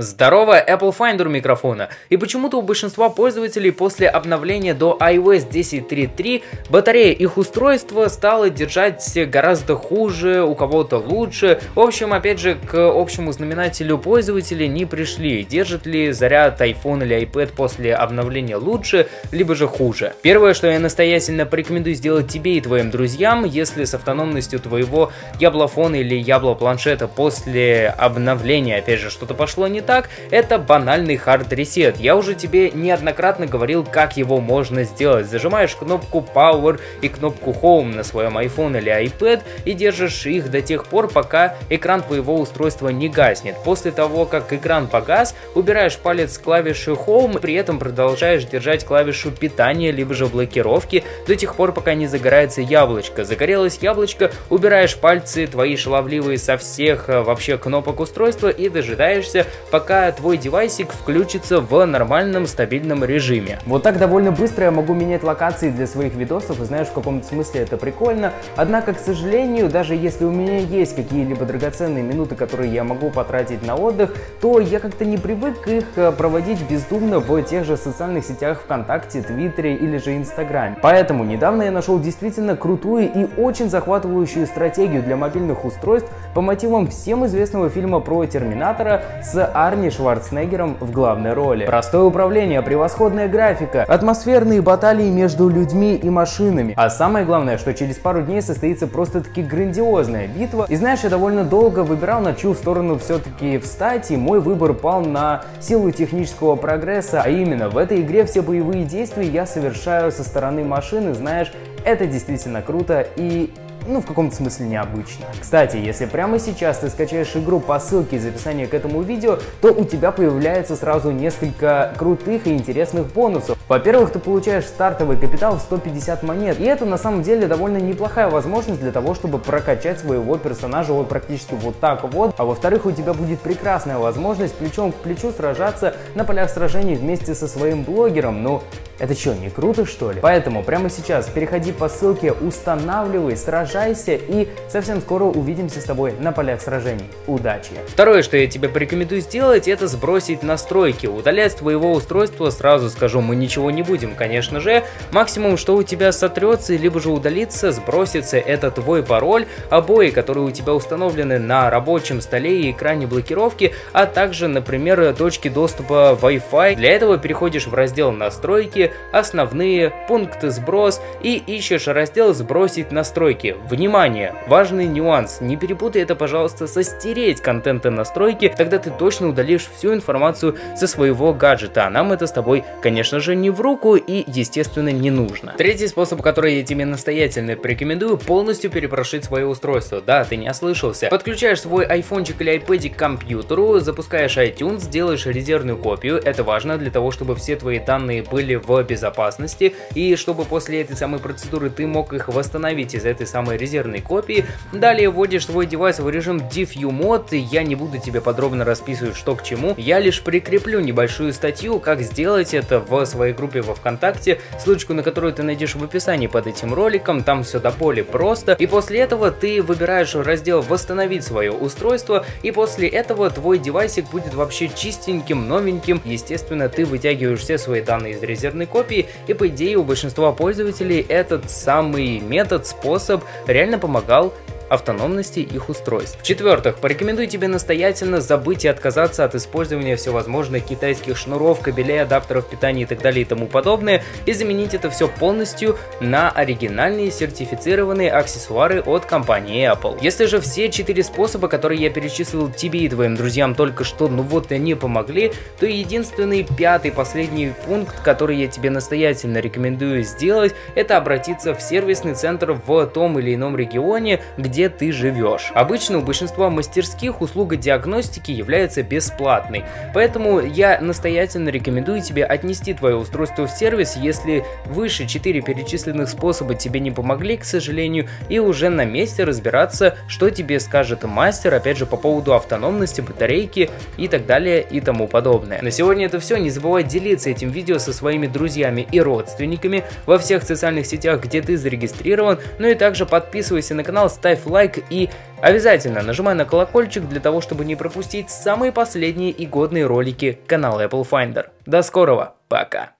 Здорово, Apple Finder микрофона. И почему-то у большинства пользователей после обновления до iOS 10.3.3 батарея их устройства стала держать гораздо хуже, у кого-то лучше. В общем, опять же, к общему знаменателю пользователей не пришли. Держит ли заряд iPhone или iPad после обновления лучше, либо же хуже. Первое, что я настоятельно порекомендую сделать тебе и твоим друзьям, если с автономностью твоего яблофона или яблопланшета после обновления, опять же, что-то пошло не так, так, это банальный хард ресет. Я уже тебе неоднократно говорил, как его можно сделать. Зажимаешь кнопку Power и кнопку Home на своем iPhone или iPad и держишь их до тех пор, пока экран твоего устройства не гаснет. После того, как экран погас, убираешь палец с клавиши Home, при этом продолжаешь держать клавишу питания, либо же блокировки до тех пор, пока не загорается яблочко. Загорелось яблочко, убираешь пальцы твои шаловливые со всех э, вообще кнопок устройства и дожидаешься, пока пока твой девайсик включится в нормальном стабильном режиме. Вот так довольно быстро я могу менять локации для своих видосов, и знаешь, в каком-то смысле это прикольно. Однако, к сожалению, даже если у меня есть какие-либо драгоценные минуты, которые я могу потратить на отдых, то я как-то не привык их э, проводить бездумно в тех же социальных сетях ВКонтакте, Твиттере или же Инстаграме. Поэтому недавно я нашел действительно крутую и очень захватывающую стратегию для мобильных устройств по мотивам всем известного фильма про Терминатора с Арни Шварценеггером в главной роли. Простое управление, превосходная графика, атмосферные баталии между людьми и машинами. А самое главное, что через пару дней состоится просто-таки грандиозная битва. И знаешь, я довольно долго выбирал, на чью сторону все-таки встать, и мой выбор пал на силу технического прогресса, а именно в этой игре все боевые действия я совершаю со стороны машины, знаешь, это действительно круто и ну, в каком-то смысле необычно. Кстати, если прямо сейчас ты скачаешь игру по ссылке из описания к этому видео, то у тебя появляется сразу несколько крутых и интересных бонусов. Во-первых, ты получаешь стартовый капитал в 150 монет, и это на самом деле довольно неплохая возможность для того, чтобы прокачать своего персонажа вот практически вот так вот. А во-вторых, у тебя будет прекрасная возможность плечом к плечу сражаться на полях сражений вместе со своим блогером. Ну, это что, не круто что ли? Поэтому прямо сейчас переходи по ссылке, устанавливай, сражайся и совсем скоро увидимся с тобой на полях сражений. Удачи! Второе, что я тебе порекомендую сделать, это сбросить настройки. Удалять твоего устройства, сразу скажу, мы ничего не будем, конечно же. Максимум, что у тебя сотрется, либо же удалится, сбросится, это твой пароль, обои, которые у тебя установлены на рабочем столе и экране блокировки, а также, например, точки доступа Wi-Fi. Для этого переходишь в раздел настройки, основные, пункты сброс и ищешь раздел «Сбросить настройки». Внимание! Важный нюанс. Не перепутай это, пожалуйста, со «Стереть контент и настройки», тогда ты точно удалишь всю информацию со своего гаджета, а нам это с тобой, конечно же, не в руку и, естественно, не нужно. Третий способ, который я тебе настоятельно порекомендую, полностью перепрошить свое устройство. Да, ты не ослышался. Подключаешь свой айфончик или iPad к компьютеру, запускаешь iTunes, делаешь резервную копию. Это важно для того, чтобы все твои данные были в безопасности, и чтобы после этой самой процедуры ты мог их восстановить из этой самой резервной копии. Далее вводишь свой девайс в режим Diffu Mode, я не буду тебе подробно расписывать что к чему, я лишь прикреплю небольшую статью, как сделать это в своей группе во Вконтакте, ссылочку на которую ты найдешь в описании под этим роликом, там все до боли просто, и после этого ты выбираешь раздел «Восстановить свое устройство», и после этого твой девайсик будет вообще чистеньким, новеньким, естественно, ты вытягиваешь все свои данные из резервной копии, и по идее у большинства пользователей этот самый метод, способ реально помогал автономности их устройств. В-четвертых, порекомендую тебе настоятельно забыть и отказаться от использования всевозможных китайских шнуров, кабелей, адаптеров питания и так далее и тому подобное, и заменить это все полностью на оригинальные сертифицированные аксессуары от компании Apple. Если же все четыре способа, которые я перечислил тебе и твоим друзьям только что, ну вот они помогли, то единственный пятый последний пункт, который я тебе настоятельно рекомендую сделать, это обратиться в сервисный центр в том или ином регионе, где где ты живешь. Обычно у большинства мастерских услуга диагностики является бесплатной, поэтому я настоятельно рекомендую тебе отнести твое устройство в сервис, если выше 4 перечисленных способа тебе не помогли, к сожалению, и уже на месте разбираться, что тебе скажет мастер, опять же, по поводу автономности, батарейки и так далее и тому подобное. На сегодня это все, не забывай делиться этим видео со своими друзьями и родственниками во всех социальных сетях, где ты зарегистрирован, ну и также подписывайся на канал, ставь лайк и обязательно нажимай на колокольчик для того, чтобы не пропустить самые последние и годные ролики канала Apple Finder. До скорого, пока!